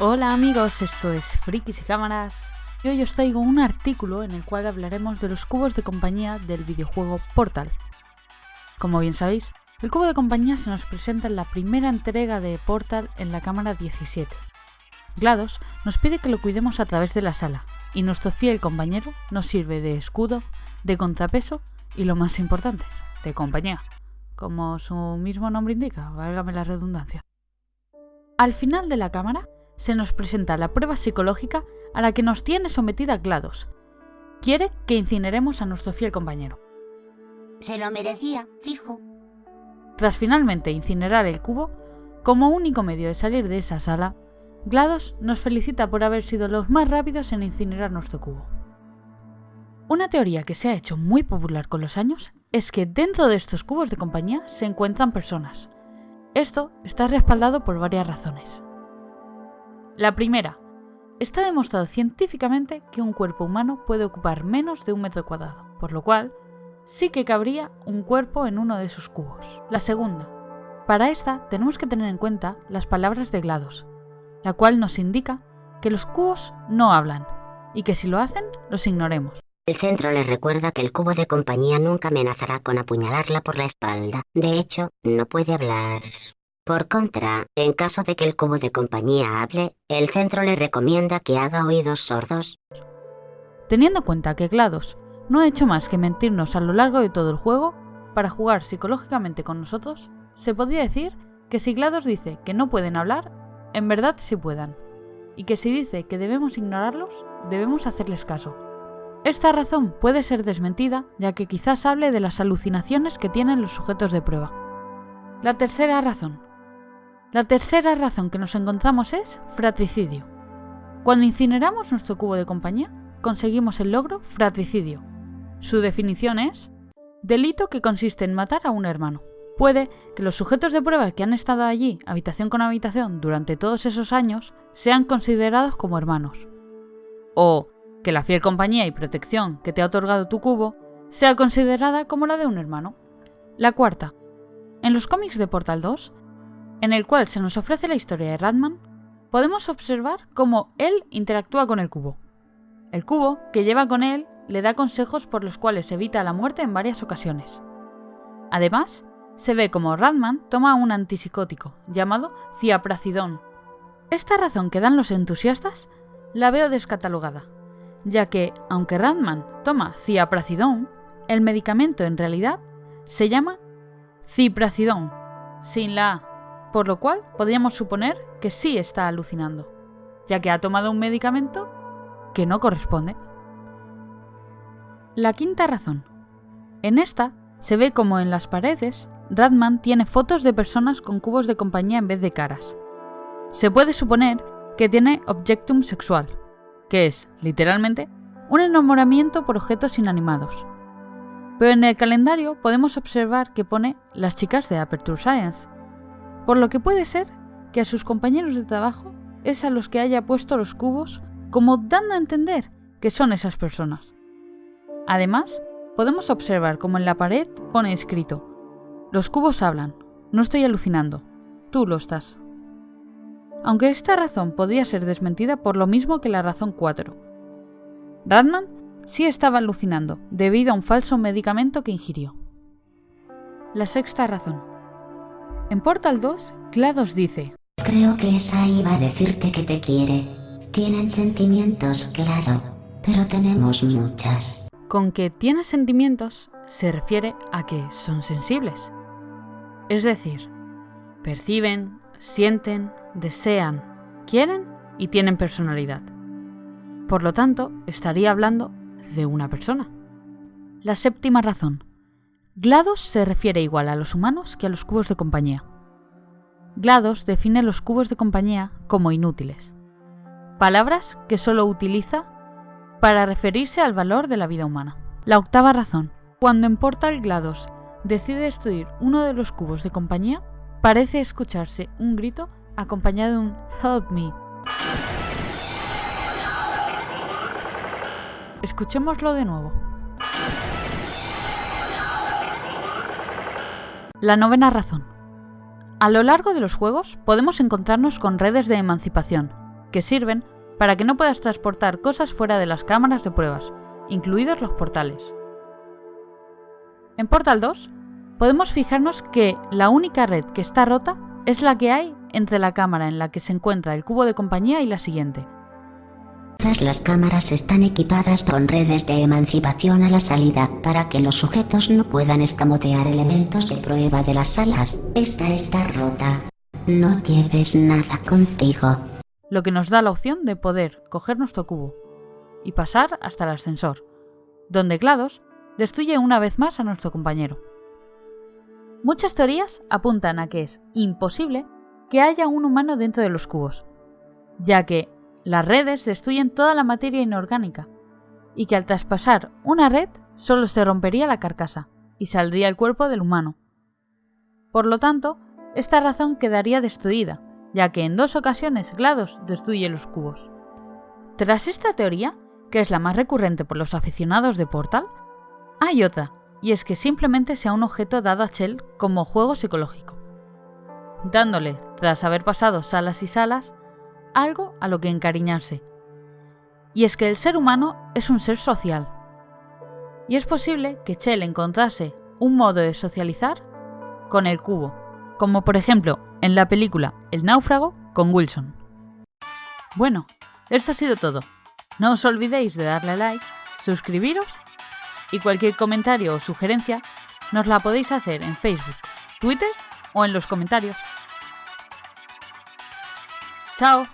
Hola amigos, esto es Frikis y Cámaras y hoy os traigo un artículo en el cual hablaremos de los cubos de compañía del videojuego Portal. Como bien sabéis, el cubo de compañía se nos presenta en la primera entrega de Portal en la cámara 17. GLaDOS nos pide que lo cuidemos a través de la sala y nuestro fiel compañero nos sirve de escudo, de contrapeso y lo más importante, de compañía, como su mismo nombre indica, válgame la redundancia. Al final de la cámara se nos presenta la prueba psicológica a la que nos tiene sometida GLaDOS. Quiere que incineremos a nuestro fiel compañero. Se lo merecía, fijo. Tras finalmente incinerar el cubo, como único medio de salir de esa sala, GLaDOS nos felicita por haber sido los más rápidos en incinerar nuestro cubo. Una teoría que se ha hecho muy popular con los años es que dentro de estos cubos de compañía se encuentran personas. Esto está respaldado por varias razones. La primera, está demostrado científicamente que un cuerpo humano puede ocupar menos de un metro cuadrado, por lo cual sí que cabría un cuerpo en uno de esos cubos. La segunda, para esta tenemos que tener en cuenta las palabras de GLaDOS, la cual nos indica que los cubos no hablan y que si lo hacen, los ignoremos. El centro les recuerda que el cubo de compañía nunca amenazará con apuñalarla por la espalda. De hecho, no puede hablar. Por contra, en caso de que el cubo de compañía hable, el centro le recomienda que haga oídos sordos. Teniendo en cuenta que GLaDOS no ha hecho más que mentirnos a lo largo de todo el juego, para jugar psicológicamente con nosotros, se podría decir que si GLaDOS dice que no pueden hablar, en verdad sí puedan, y que si dice que debemos ignorarlos, debemos hacerles caso. Esta razón puede ser desmentida, ya que quizás hable de las alucinaciones que tienen los sujetos de prueba. La tercera razón, la tercera razón que nos encontramos es fratricidio. Cuando incineramos nuestro cubo de compañía, conseguimos el logro fratricidio. Su definición es delito que consiste en matar a un hermano. Puede que los sujetos de prueba que han estado allí, habitación con habitación, durante todos esos años, sean considerados como hermanos. O que la fiel compañía y protección que te ha otorgado tu cubo sea considerada como la de un hermano. La cuarta. En los cómics de Portal 2 en el cual se nos ofrece la historia de Ratman, podemos observar cómo él interactúa con el cubo. El cubo, que lleva con él, le da consejos por los cuales evita la muerte en varias ocasiones. Además, se ve como Ratman toma un antipsicótico llamado ciapracidón. Esta razón que dan los entusiastas la veo descatalogada, ya que, aunque Ratman toma ciapracidón, el medicamento en realidad se llama cipracidón, sin la A por lo cual podríamos suponer que sí está alucinando, ya que ha tomado un medicamento que no corresponde. La quinta razón. En esta se ve como en las paredes Radman tiene fotos de personas con cubos de compañía en vez de caras. Se puede suponer que tiene objectum sexual, que es, literalmente, un enamoramiento por objetos inanimados. Pero en el calendario podemos observar que pone las chicas de Aperture Science, por lo que puede ser que a sus compañeros de trabajo es a los que haya puesto los cubos como dando a entender que son esas personas. Además, podemos observar como en la pared pone escrito, los cubos hablan, no estoy alucinando, tú lo estás. Aunque esta razón podría ser desmentida por lo mismo que la razón 4. Radman sí estaba alucinando debido a un falso medicamento que ingirió. La sexta razón. En Portal 2, GLaDOS dice, Creo que esa iba a decirte que te quiere. Tienen sentimientos, claro, pero tenemos muchas. Con que tiene sentimientos se refiere a que son sensibles. Es decir, perciben, sienten, desean, quieren y tienen personalidad. Por lo tanto, estaría hablando de una persona. La séptima razón. GLaDOS se refiere igual a los humanos que a los cubos de compañía. GLaDOS define los cubos de compañía como inútiles, palabras que solo utiliza para referirse al valor de la vida humana. La octava razón. Cuando en Portal GLaDOS decide destruir uno de los cubos de compañía, parece escucharse un grito acompañado de un Help me. Escuchémoslo de nuevo. La novena razón. A lo largo de los juegos podemos encontrarnos con redes de emancipación, que sirven para que no puedas transportar cosas fuera de las cámaras de pruebas, incluidos los portales. En Portal 2 podemos fijarnos que la única red que está rota es la que hay entre la cámara en la que se encuentra el cubo de compañía y la siguiente. Todas las cámaras están equipadas con redes de emancipación a la salida para que los sujetos no puedan escamotear elementos de prueba de las salas. Esta está rota. No lleves nada contigo. Lo que nos da la opción de poder coger nuestro cubo y pasar hasta el ascensor, donde GLaDOS destruye una vez más a nuestro compañero. Muchas teorías apuntan a que es imposible que haya un humano dentro de los cubos, ya que las redes destruyen toda la materia inorgánica, y que al traspasar una red solo se rompería la carcasa y saldría el cuerpo del humano. Por lo tanto, esta razón quedaría destruida, ya que en dos ocasiones GLaDOS destruye los cubos. Tras esta teoría, que es la más recurrente por los aficionados de Portal, hay otra, y es que simplemente sea un objeto dado a Shell como juego psicológico, dándole, tras haber pasado salas y salas, algo a lo que encariñarse. Y es que el ser humano es un ser social. Y es posible que Shell encontrase un modo de socializar con el cubo, como por ejemplo en la película El náufrago con Wilson. Bueno, esto ha sido todo. No os olvidéis de darle like, suscribiros y cualquier comentario o sugerencia nos la podéis hacer en Facebook, Twitter o en los comentarios. ¡Chao!